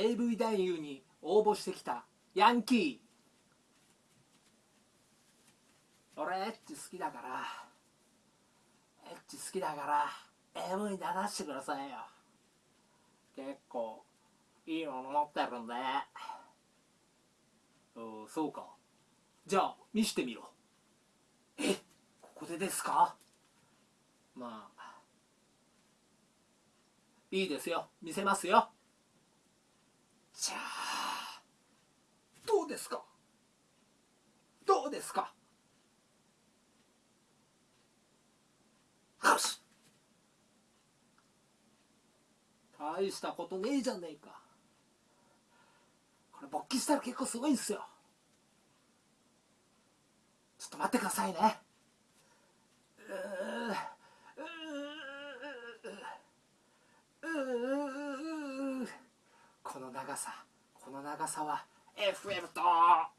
AV 男優に応募してきたヤンキー。俺エッチ好きだから。エッチ好きだから AV に出してくださいよ。結構いいもの持ってるんで。そうか。じゃあ見してみろ。えここでですか？まあいいですよ。見せますよ。じゃあどうですか？どうですか？よし。大したことねえじゃねえか。これ勃起したら結構すごいんすよ。ちょっと待ってくださいねうーうーうーうーこの長さこの長さは FM と。